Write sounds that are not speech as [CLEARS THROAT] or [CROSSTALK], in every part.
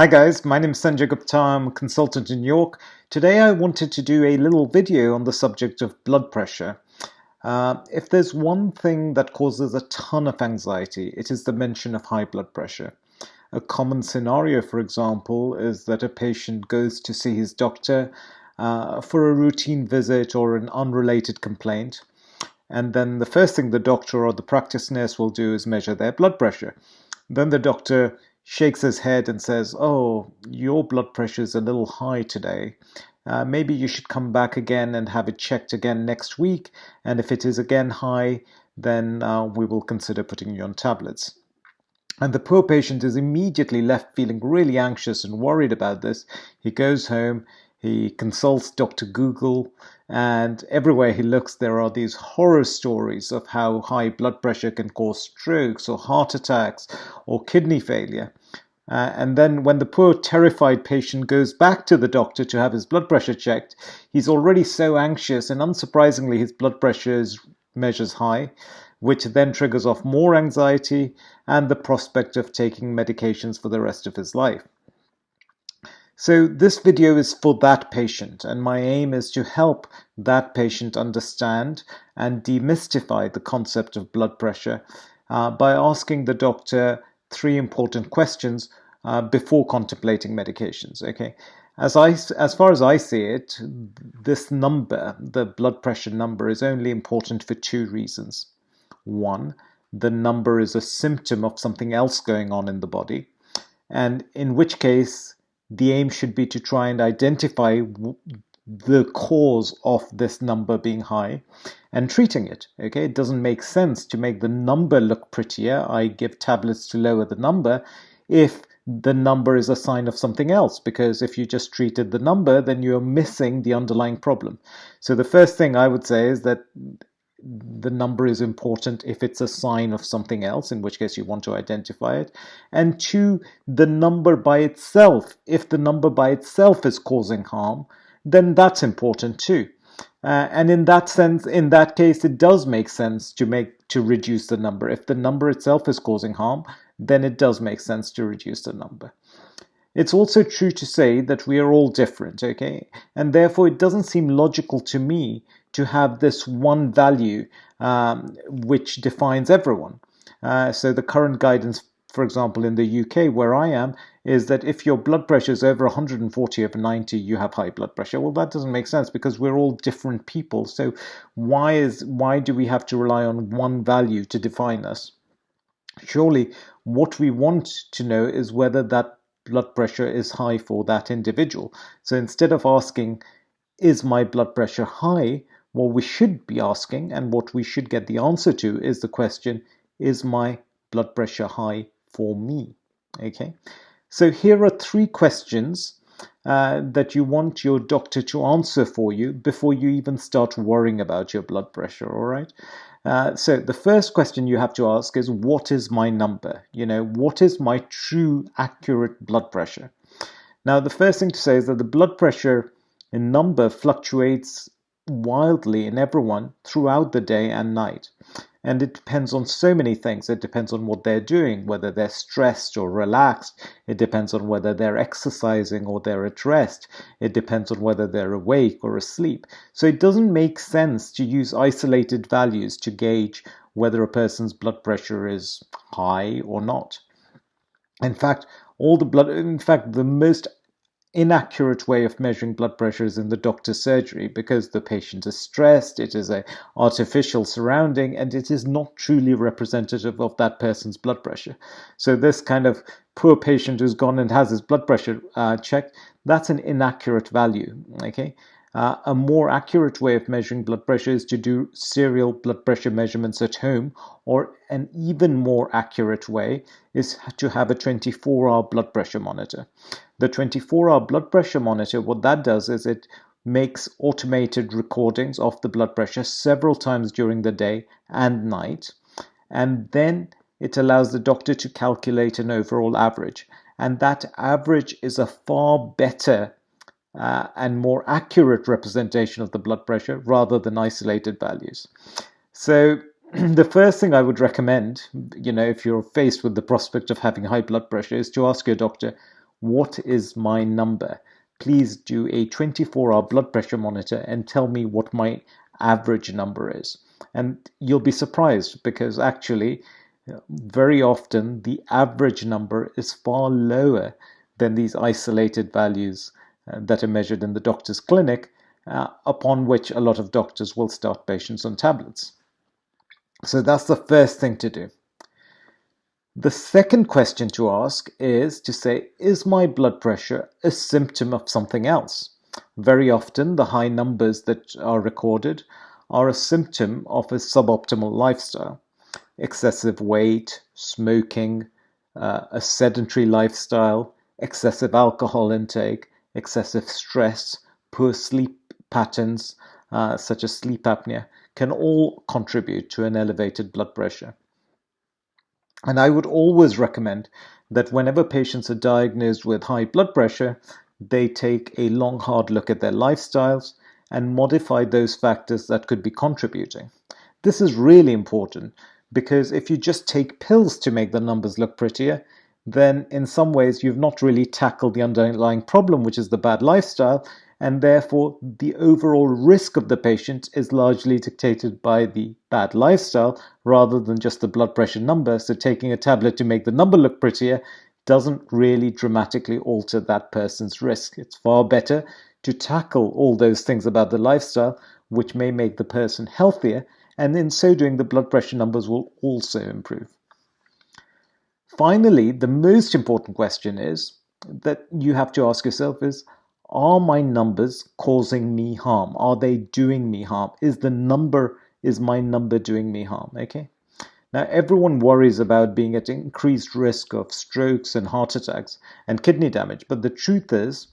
Hi guys, my name is Sanjay Gupta, I'm a consultant in York. Today I wanted to do a little video on the subject of blood pressure. Uh, if there's one thing that causes a ton of anxiety, it is the mention of high blood pressure. A common scenario, for example, is that a patient goes to see his doctor uh, for a routine visit or an unrelated complaint. And then the first thing the doctor or the practice nurse will do is measure their blood pressure. Then the doctor shakes his head and says, Oh, your blood pressure is a little high today. Uh, maybe you should come back again and have it checked again next week. And if it is again high, then uh, we will consider putting you on tablets. And the poor patient is immediately left feeling really anxious and worried about this. He goes home, he consults Dr. Google, and everywhere he looks, there are these horror stories of how high blood pressure can cause strokes or heart attacks or kidney failure. Uh, and then, when the poor, terrified patient goes back to the doctor to have his blood pressure checked, he's already so anxious, and unsurprisingly, his blood pressure is measures high, which then triggers off more anxiety and the prospect of taking medications for the rest of his life. So this video is for that patient and my aim is to help that patient understand and demystify the concept of blood pressure uh, by asking the doctor three important questions uh, before contemplating medications. Okay, as I as far as I see it, this number, the blood pressure number, is only important for two reasons. One, the number is a symptom of something else going on in the body, and in which case the aim should be to try and identify the cause of this number being high and treating it. Okay, it doesn't make sense to make the number look prettier. I give tablets to lower the number if the number is a sign of something else because if you just treated the number then you're missing the underlying problem. So the first thing I would say is that the number is important if it's a sign of something else, in which case you want to identify it. And two, the number by itself. If the number by itself is causing harm, then that's important too. Uh, and in that sense, in that case, it does make sense to make to reduce the number. If the number itself is causing harm, then it does make sense to reduce the number. It's also true to say that we are all different, okay? And therefore, it doesn't seem logical to me to have this one value um, which defines everyone. Uh, so the current guidance, for example, in the UK where I am, is that if your blood pressure is over 140 over 90, you have high blood pressure. Well, that doesn't make sense because we're all different people. So why is why do we have to rely on one value to define us? Surely, what we want to know is whether that blood pressure is high for that individual. So instead of asking, is my blood pressure high? What we should be asking and what we should get the answer to is the question, is my blood pressure high for me? Okay, so here are three questions uh, that you want your doctor to answer for you before you even start worrying about your blood pressure, all right? Uh, so the first question you have to ask is, what is my number? You know, what is my true accurate blood pressure? Now, the first thing to say is that the blood pressure in number fluctuates wildly in everyone throughout the day and night. And it depends on so many things. It depends on what they're doing, whether they're stressed or relaxed. It depends on whether they're exercising or they're at rest. It depends on whether they're awake or asleep. So it doesn't make sense to use isolated values to gauge whether a person's blood pressure is high or not. In fact, all the blood, in fact, the most inaccurate way of measuring blood pressure is in the doctor's surgery because the patient is stressed, it is a artificial surrounding, and it is not truly representative of that person's blood pressure. So this kind of poor patient who's gone and has his blood pressure uh, checked, that's an inaccurate value, okay? Uh, a more accurate way of measuring blood pressure is to do serial blood pressure measurements at home, or an even more accurate way is to have a 24 hour blood pressure monitor. The 24 hour blood pressure monitor, what that does is it makes automated recordings of the blood pressure several times during the day and night, and then it allows the doctor to calculate an overall average. And that average is a far better uh, and more accurate representation of the blood pressure rather than isolated values. So [CLEARS THROAT] the first thing I would recommend, you know, if you're faced with the prospect of having high blood pressure, is to ask your doctor, what is my number? Please do a 24 hour blood pressure monitor and tell me what my average number is. And you'll be surprised because actually, very often the average number is far lower than these isolated values that are measured in the doctor's clinic, uh, upon which a lot of doctors will start patients on tablets. So that's the first thing to do. The second question to ask is to say, is my blood pressure a symptom of something else? Very often, the high numbers that are recorded are a symptom of a suboptimal lifestyle. Excessive weight, smoking, uh, a sedentary lifestyle, excessive alcohol intake, excessive stress, poor sleep patterns, uh, such as sleep apnea, can all contribute to an elevated blood pressure. And I would always recommend that whenever patients are diagnosed with high blood pressure, they take a long, hard look at their lifestyles and modify those factors that could be contributing. This is really important because if you just take pills to make the numbers look prettier, then in some ways you've not really tackled the underlying problem, which is the bad lifestyle, and therefore the overall risk of the patient is largely dictated by the bad lifestyle rather than just the blood pressure number. So taking a tablet to make the number look prettier doesn't really dramatically alter that person's risk. It's far better to tackle all those things about the lifestyle, which may make the person healthier, and in so doing, the blood pressure numbers will also improve. Finally, the most important question is that you have to ask yourself is, are my numbers causing me harm? Are they doing me harm? Is the number, is my number doing me harm? Okay. Now, everyone worries about being at increased risk of strokes and heart attacks and kidney damage, but the truth is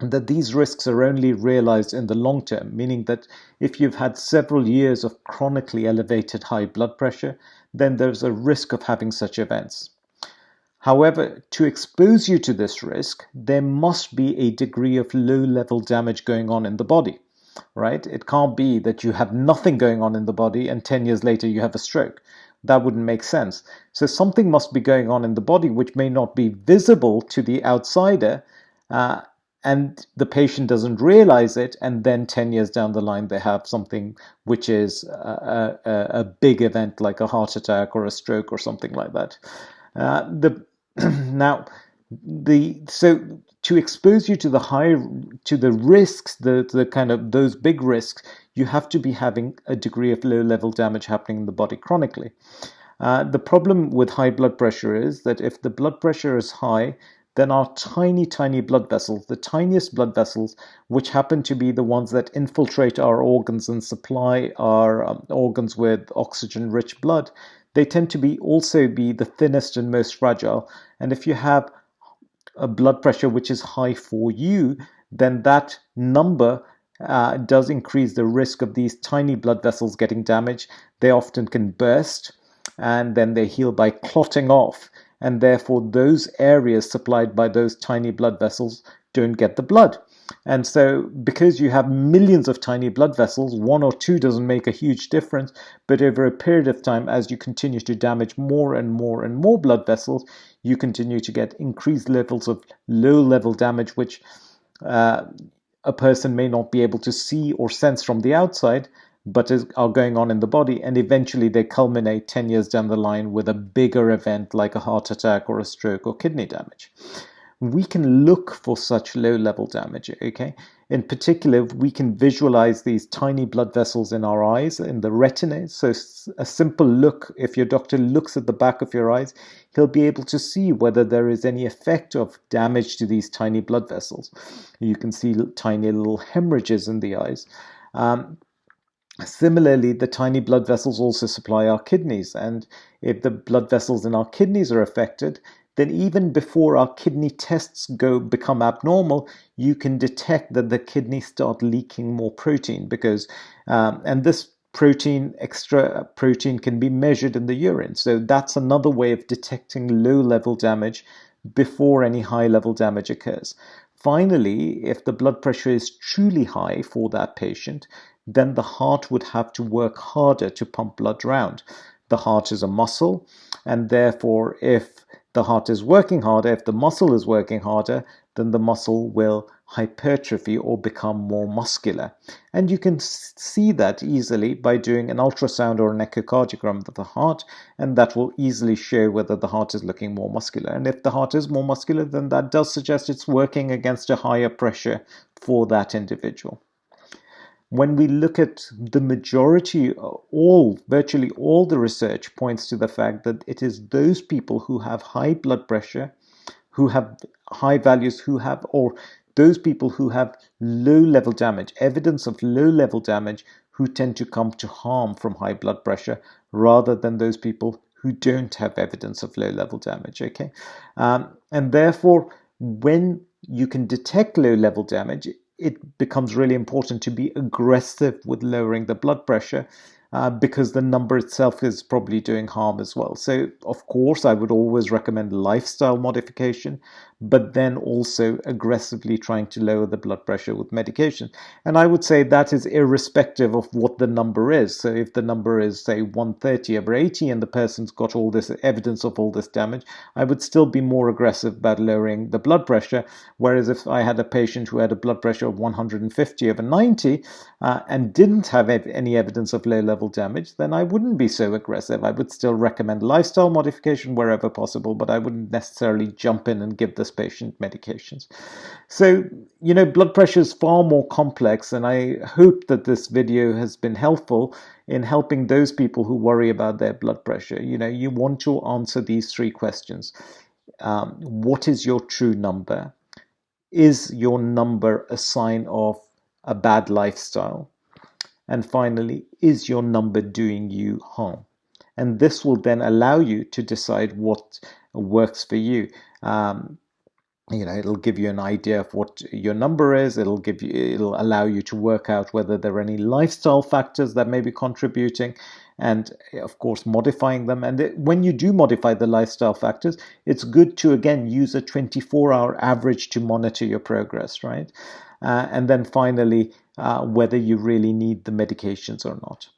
that these risks are only realized in the long term, meaning that if you've had several years of chronically elevated high blood pressure, then there's a risk of having such events. However, to expose you to this risk, there must be a degree of low level damage going on in the body, right? It can't be that you have nothing going on in the body and 10 years later you have a stroke. That wouldn't make sense. So something must be going on in the body which may not be visible to the outsider, uh, and the patient doesn't realize it and then 10 years down the line they have something which is a, a, a big event like a heart attack or a stroke or something like that. Uh, the [CLEARS THROAT] now the so to expose you to the high to the risks the the kind of those big risks you have to be having a degree of low level damage happening in the body chronically. Uh, the problem with high blood pressure is that if the blood pressure is high then our tiny, tiny blood vessels, the tiniest blood vessels, which happen to be the ones that infiltrate our organs and supply our um, organs with oxygen rich blood, they tend to be also be the thinnest and most fragile. And if you have a blood pressure which is high for you, then that number uh, does increase the risk of these tiny blood vessels getting damaged. They often can burst and then they heal by clotting off and therefore those areas supplied by those tiny blood vessels don't get the blood. And so, because you have millions of tiny blood vessels, one or two doesn't make a huge difference. But over a period of time, as you continue to damage more and more and more blood vessels, you continue to get increased levels of low level damage, which uh, a person may not be able to see or sense from the outside but is, are going on in the body, and eventually they culminate 10 years down the line with a bigger event like a heart attack or a stroke or kidney damage. We can look for such low level damage, okay? In particular, we can visualize these tiny blood vessels in our eyes, in the retina. So, a simple look, if your doctor looks at the back of your eyes, he'll be able to see whether there is any effect of damage to these tiny blood vessels. You can see tiny little hemorrhages in the eyes. Um, Similarly, the tiny blood vessels also supply our kidneys, and if the blood vessels in our kidneys are affected, then even before our kidney tests go become abnormal, you can detect that the kidneys start leaking more protein because, um, and this protein, extra protein can be measured in the urine. So that's another way of detecting low level damage before any high level damage occurs. Finally, if the blood pressure is truly high for that patient, then the heart would have to work harder to pump blood around. The heart is a muscle, and therefore, if the heart is working harder, if the muscle is working harder, then the muscle will hypertrophy or become more muscular. And you can see that easily by doing an ultrasound or an echocardiogram of the heart, and that will easily show whether the heart is looking more muscular. And if the heart is more muscular, then that does suggest it's working against a higher pressure for that individual when we look at the majority, all, virtually all the research points to the fact that it is those people who have high blood pressure, who have high values, who have, or those people who have low level damage, evidence of low level damage, who tend to come to harm from high blood pressure rather than those people who don't have evidence of low level damage. Okay. Um, and therefore, when you can detect low level damage, it becomes really important to be aggressive with lowering the blood pressure uh, because the number itself is probably doing harm as well. So, of course, I would always recommend lifestyle modification, but then also aggressively trying to lower the blood pressure with medication. And I would say that is irrespective of what the number is. So, if the number is, say, 130 over 80 and the person's got all this evidence of all this damage, I would still be more aggressive about lowering the blood pressure. Whereas if I had a patient who had a blood pressure of 150 over 90 uh, and didn't have any evidence of low level level damage, then I wouldn't be so aggressive. I would still recommend lifestyle modification wherever possible, but I wouldn't necessarily jump in and give this patient medications. So, you know, blood pressure is far more complex, and I hope that this video has been helpful in helping those people who worry about their blood pressure. You know, you want to answer these three questions. Um, what is your true number? Is your number a sign of a bad lifestyle? And finally, is your number doing you harm? And this will then allow you to decide what works for you. Um, you know, it'll give you an idea of what your number is. It'll give you, it'll allow you to work out whether there are any lifestyle factors that may be contributing, and of course modifying them. And it, when you do modify the lifestyle factors, it's good to again use a 24-hour average to monitor your progress, right? Uh, and then finally, uh, whether you really need the medications or not.